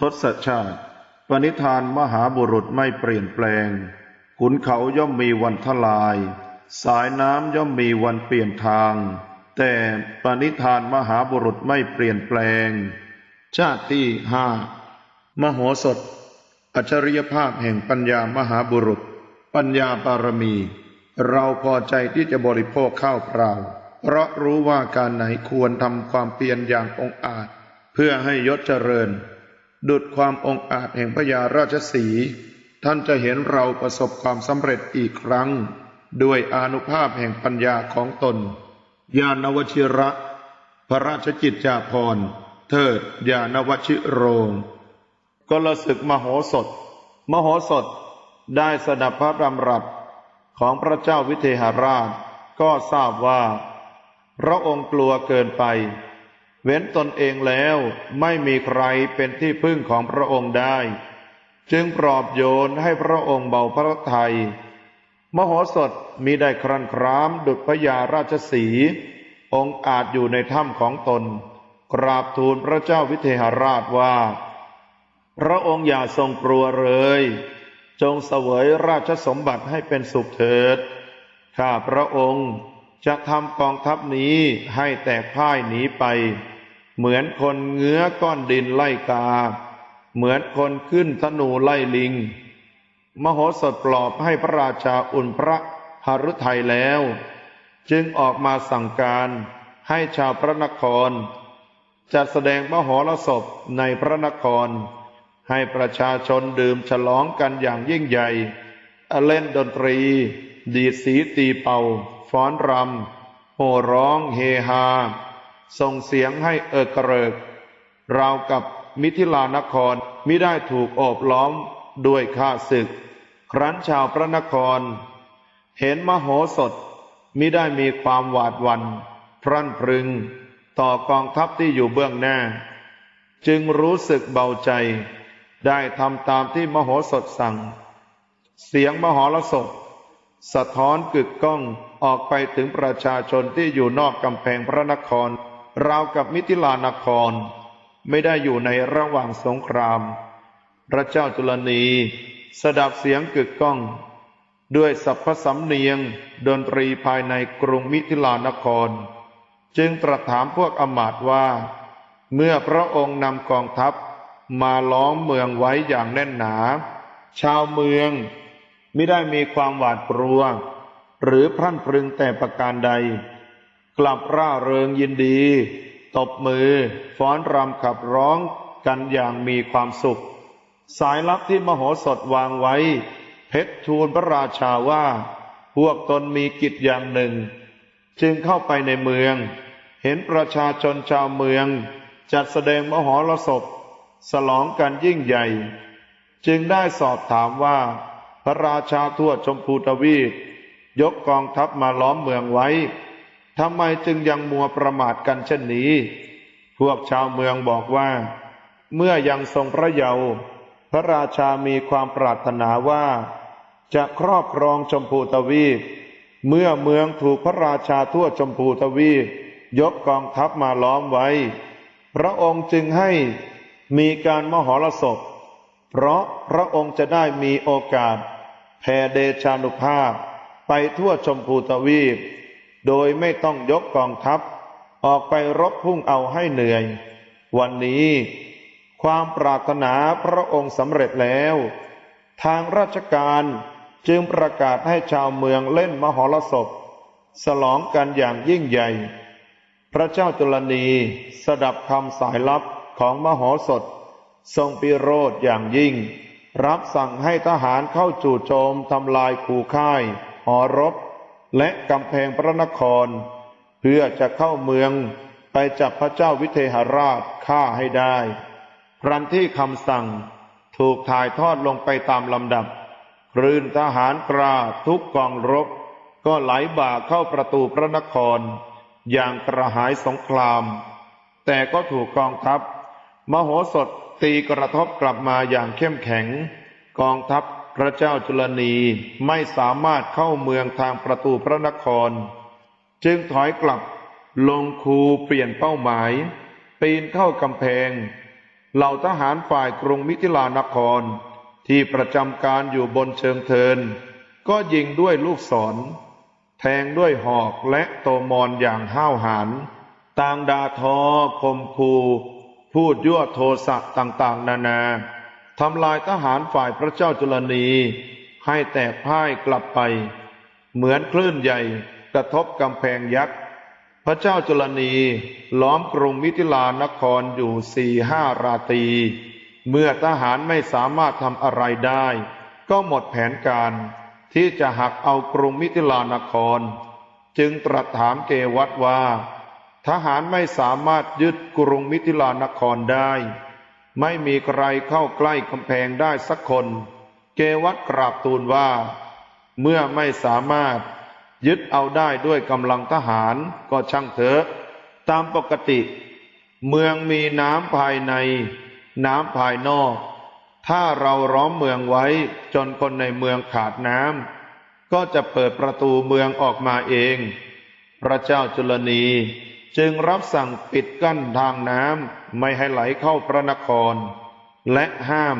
ทศชาติ ปณิธานมหาบุรุษไม่เปลี่ยนแปลง ขุนเขาย่อมมีวันทลาย สายน้ำย่อมมีวันเปลี่ยนทาง แต่ปณิธานมหาบุรุษไม่เปลี่ยนแปลง ชาติที่ห้ามโหสถ อัจฉริยภาพแห่งปัญญามหาบุรุษ ปัญญาบารมี เราพอใจที่จะบริโภคข้าวเปล่า เพราะรู้ว่าการไหนควรทำความเพียรอย่างองอาจ เพื่อให้ยศเจริญ ดุดความองอาจแห่งพญาราชสี ท่านจะเห็นเราประสบความสำเร็จอีกครั้ง ด้วยอนุภาพแห่งปัญญาของตน ญาณวชิระ พระราชกิจจาภรณ์ เทิดญาณวชิโรงกลศึกมโหสถ มโหสถได้สดับพระดำรัสของพระเจ้าวิเทหราช ก็ทราบว่า พระองค์กลัวเกินไป เว้นตนเองแล้วไม่มีใครเป็นที่พึ่งของพระองค์ได้ จึงปลอบโยนให้พระองค์เบาพระทัยมโหสถมีได้ครันครามดุจพระยาราชสี องค์อาจอยู่ในถ้ำของตน กราบทูลพระเจ้าวิเทหราชว่า พระองค์อย่าทรงกลัวเลย จงเสวยราชสมบัติให้เป็นสุขเถิด ข้าพระองค์จะทำกองทัพนี้ให้แตกพ่ายหนีไป เหมือนคนเงื้อก้อนดินไล่กา เหมือนคนขึ้นธนูไล่ลิง มโหสถปลอบให้พระราชาอุ่นพระหฤทัยแล้ว จึงออกมาสั่งการให้ชาวพระนคร จัดแสดงมโหรสพในพระนคร ให้ประชาชนดื่มฉลองกันอย่างยิ่งใหญ่ เล่นดนตรี ดีดสีตีเป่า ฟ้อนรำโห่ร้องเฮฮา ส่งเสียงให้เอิกกระเริก ราวกับมิถิลานครมิได้ถูกโอบล้อมด้วยข้าศึก ครั้นชาวพระนคร เห็นมโหสถมิได้มีความหวาดหวัน พรั่นพรึง ต่อกองทัพที่อยู่เบื้องหน้า จึงรู้สึกเบาใจ ได้ทำตามที่มโหสถสั่ง เสียงมหรสพสะท้อนกึกก้องออกไปถึงประชาชนที่อยู่นอกกำแพงพระนคร ราวกับมิถิลานครไม่ได้อยู่ในระหว่างสงคราม พระเจ้าจุลนีสดับเสียงกึกก้อง ด้วยสัพพสำเนียงดนตรีภายในกรุงมิถิลานคร จึงตรัสถามพวกอมาตว่า เมื่อพระองค์นำกองทัพมาล้อมเมืองไว้อย่างแน่นหนา ชาวเมืองไม่ได้มีความหวาดกลัว หรือพรั่นพรึงแต่ประการใด กลับร่าเริงยินดี ตบมือ ฟ้อนรำขับร้องกันอย่างมีความสุข สายลับที่มโหสถวางไว้ เพชรทูลพระราชาว่า พวกตนมีกิจอย่างหนึ่ง จึงเข้าไปในเมือง เห็นประชาชนชาวเมือง จัดแสดงมโหรสพสลองกันยิ่งใหญ่ จึงได้สอบถามว่า พระราชาทั่วชมพูทวีปยกกองทัพมาล้อมเมืองไว้ ทำไมจึงยังมัวประมาทกันเช่นนี้ พวกชาวเมืองบอกว่า เมื่อยังทรงพระเยาว์พระราชามีความปรารถนาว่า จะครอบครองชมพูทวีป เมื่อเมืองถูกพระราชาทั่วชมพูทวีป ยกกองทัพมาล้อมไว้ พระองค์จึงให้มีการมหรสพ เพราะพระองค์จะได้มีโอกาสแผ่เดชานุภาพไปทั่วชมพูทวีป โดยไม่ต้องยกกองทัพ ออกไปรบพุ่งเอาให้เหนื่อย วันนี้ ความปรารถนาพระองค์สำเร็จแล้ว ทางราชการจึงประกาศให้ชาวเมืองเล่นมหรสพสลองกันอย่างยิ่งใหญ่ พระเจ้าจุลนีสดับคำสายลับของมโหสถ ทรงปิโรธอย่างยิ่ง รับสั่งให้ทหารเข้าจู่โจมทำลายคูค่าย หอรบ และกำแพงพระนคร เพื่อจะเข้าเมืองไปจับพระเจ้าวิเทหราชฆ่าให้ได้ครั้นที่คำสั่งถูกถ่ายทอดลงไปตามลำดับคลื่นทหารกราทุกกองรบ ก็ไหลบ่าเข้าประตูพระนคร อย่างกระหายสงคราม แต่ก็ถูกกองทัพ มโหสถตีกระทบกลับมาอย่างเข้มแข็ง กองทัพ พระเจ้าจุลนีไม่สามารถเข้าเมืองทางประตูพระนคร จึงถอยกลับลงคูเปลี่ยนเป้าหมาย ปีนเข้ากำแพง เหล่าทหารฝ่ายกรุงมิถิลานคร ที่ประจำการอยู่บนเชิงเทิน ก็ยิงด้วยลูกศร แทงด้วยหอกและโตมอนอย่างห้าวหาญต่างดาทอคมคูพูดยั่วโทสะต่างๆ นานา ทำลายทหารฝ่ายพระเจ้าจุลนี ให้แตกพ่ายกลับไป เหมือนคลื่นใหญ่กระทบกำแพงยักษ์ พระเจ้าจุลนีล้อมกรุงมิถิลานครอยู่สี่ห้าราตรี เมื่อทหารไม่สามารถทำอะไรได้ ก็หมดแผนการที่จะหักเอากรุงมิถิลานคร จึงตรัสถามเกวัตว่า ทหารไม่สามารถยึดกรุงมิถิลานครได้ ไม่มีใครเข้าใกล้กำแพงได้สักคน เกวัตกราบทูลว่า เมื่อไม่สามารถยึดเอาได้ด้วยกำลังทหารก็ช่างเถอะ ตามปกติ เมืองมีน้ำภายใน น้ำภายนอก ถ้าเราร้อมเมืองไว้จนคนในเมืองขาดน้ำก็จะเปิดประตูเมืองออกมาเอง พระเจ้าจุลนี จึงรับสั่งปิดกั้นทางน้ำไม่ให้ไหลเข้าพระนคร และห้าม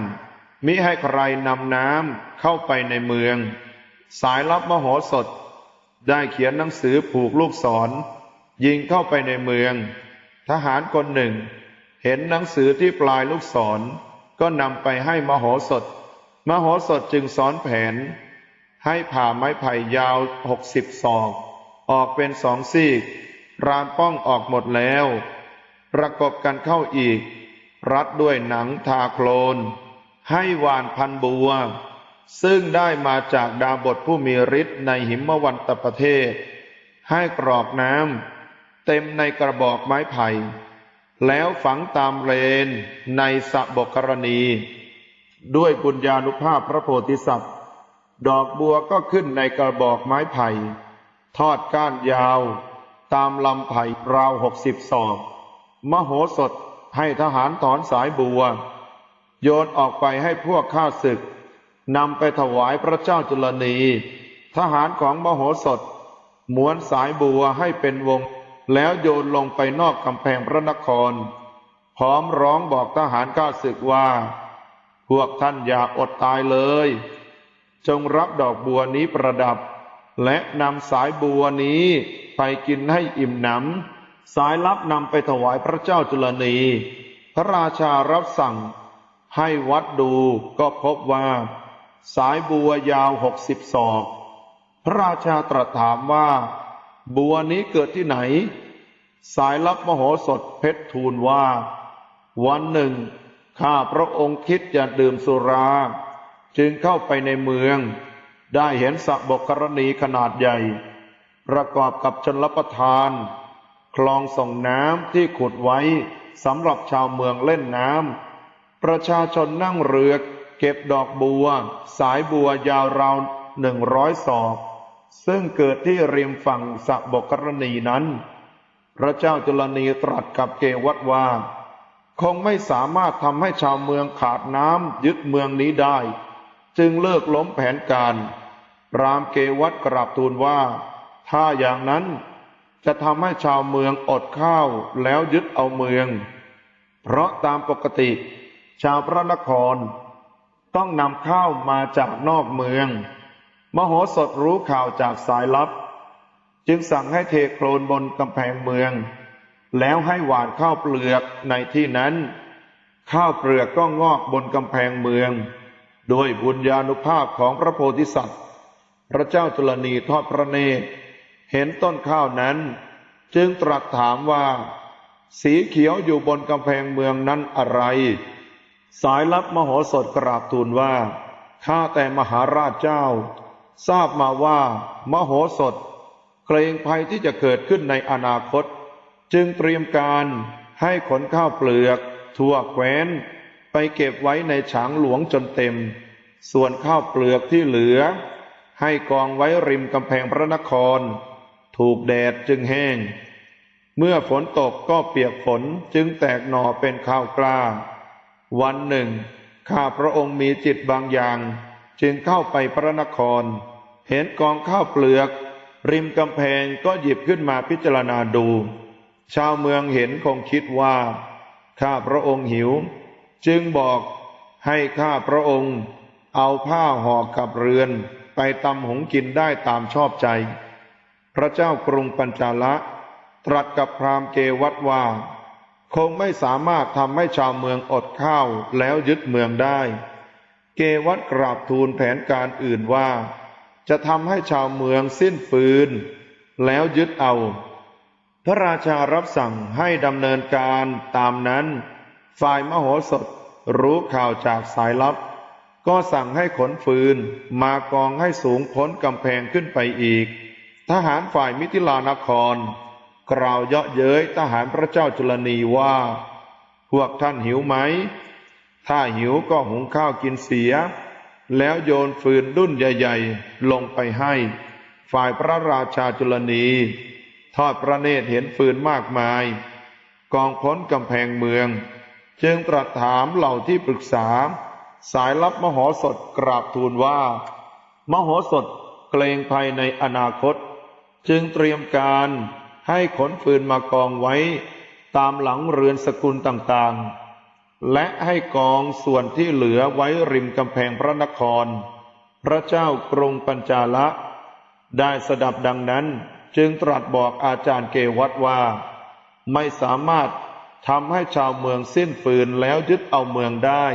มิให้ใครนำน้ำเข้าไปในเมือง สายลับมโหสถ ได้เขียนหนังสือผูกลูกศร ยิงเข้าไปในเมือง ทหารคนหนึ่ง เห็นหนังสือที่ปลายลูกศร ก็นำไปให้มโหสถ มโหสถจึงสอนแผน ให้ผ่าไม้ไผ่ยาวหกสิบศอก ออกเป็นสองซีก รานป้องออกหมดแล้ว ประกบกันเข้าอีก รัดด้วยหนังทาโคลน ให้หวานพันบัว ซึ่งได้มาจากดาบทผู้มีฤทธิ์ในหิมวันตประเทศ ให้กรอกน้ำเต็มในกระบอกไม้ไผ่ แล้วฝังตามเลนในสะบกกรณี ด้วยบุญญาณุภาพพระโพธิสัตว์ ดอกบัวก็ขึ้นในกระบอกไม้ไผ่ ทอดก้านยาว ตามลำไผ่ราวหกสิบศอก มโหสถให้ทหารถอนสายบัว โยนออกไปให้พวกข้าศึกนำไปถวายพระเจ้าจุลนี ทหารของมโหสถม้วนสายบัวให้เป็นวง แล้วโยนลงไปนอกกำแพงพระนคร พร้อมร้องบอกทหารข้าศึกว่า พวกท่านอย่าอดตายเลย จงรับดอกบัวนี้ประดับ และนำสายบัวนี้ ไปกินให้อิ่มหนำสายลับนำไปถวายพระเจ้าจุลนี พระราชารับสั่งให้วัดดูก็พบว่า สายบัวยาวหกสิบศอก พระราชาตรัสถามว่า บัวนี้เกิดที่ไหน สายลับมโหสถเพชรทูลว่า วันหนึ่ง ข้าพระองค์คิดจะดื่มสุรา จึงเข้าไปในเมือง ได้เห็นสระบกกรณีขนาดใหญ่ ประกอบกับชนรับประทาน คลองส่งน้ำที่ขุดไว้สำหรับชาวเมืองเล่นน้ำประชาชนนั่งเรือเก็บดอกบัว สายบัวยาวราวหนึ่งร้อยศอก ซึ่งเกิดที่ริมฝั่งสะบกกรณีนั้น พระเจ้าจุลนีตรัสกับเกวัตว่า คงไม่สามารถทำให้ชาวเมืองขาดน้ำยึดเมืองนี้ได้ จึงเลิกล้มแผนการ รามเกวัตกราบทูลว่า ถ้าอย่างนั้นจะทำให้ชาวเมืองอดข้าวแล้วยึดเอาเมือง เพราะตามปกติ ชาวพระนคร ต้องนำข้าวมาจากนอกเมือง มโหสถรู้ข่าวจากสายลับ จึงสั่งให้เทโคลนบนกำแพงเมือง แล้วให้หวานข้าวเปลือกในที่นั้น ข้าวเปลือกก็งอกบนกำแพงเมืองโดยบุญญาณุภาพของพระโพธิสัตว์ พระเจ้าจุลนีทอดพระเนตร เห็นต้นข้าวนั้น จึงตรัสถามว่า สีเขียวอยู่บนกำแพงเมืองนั้นอะไร สายลับมโหสถกราบทูลว่า ข้าแต่มหาราชเจ้า ทราบมาว่า มโหสถ เกรงภัยที่จะเกิดขึ้นในอนาคต จึงเตรียมการให้ขนข้าวเปลือกทั่วแคว้น ไปเก็บไว้ในฉางหลวงจนเต็ม ส่วนข้าวเปลือกที่เหลือ ให้กองไว้ริมกำแพงพระนคร ถูกแดดจึงแห้ง เมื่อฝนตกก็เปียกฝนจึงแตกหน่อเป็นข้าวกล้า วันหนึ่ง ข้าพระองค์มีจิตบางอย่าง จึงเข้าไปพระนคร เห็นกองข้าวเปลือก ริมกำแพงก็หยิบขึ้นมาพิจารณาดู ชาวเมืองเห็นคงคิดว่า ข้าพระองค์หิว จึงบอกให้ข้าพระองค์ เอาผ้าห่อกับเรือน ไปตำหงกินได้ตามชอบใจ พระเจ้ากรุงปัญจาละตรัสกับพราหมณ์เกวัตว่า คงไม่สามารถทำให้ชาวเมืองอดข้าวแล้วยึดเมืองได้ เกวัตกราบทูลแผนการอื่นว่า จะทำให้ชาวเมืองสิ้นฟืน แล้วยึดเอา พระราชารับสั่งให้ดำเนินการตามนั้น ฝ่ายมโหสถรู้ข่าวจากสายลับ ก็สั่งให้ขนฟืนมากองให้สูงพ้นกำแพงขึ้นไปอีก ทหารฝ่ายมิถิลานคร กล่าวเยาะเย้ยทหารพระเจ้าจุลนีว่า พวกท่านหิวไหม ถ้าหิวก็หุงข้าวกินเสีย แล้วโยนฟืนดุ้นใหญ่ๆ ลงไปให้ ฝ่ายพระราชาจุลนี ทอดพระเนตรเห็นฟืนมากมาย กองพ้นกำแพงเมือง จึงตรัสถามเหล่าที่ปรึกษา สายลับมโหสถกราบทูลว่า มโหสถเกรงภัยในอนาคต จึงเตรียมการให้ขนฟืนมากองไว้ตามหลังเรือนสกุลต่างๆ และให้กองส่วนที่เหลือไว้ริมกำแพงพระนคร พระเจ้ากรุงปัญจาละ ได้สดับดังนั้นจึงตรัสบอกอาจารย์เกวัตว่า ไม่สามารถทำให้ชาวเมืองสิ้นฟืนแล้วยึดเอาเมืองได้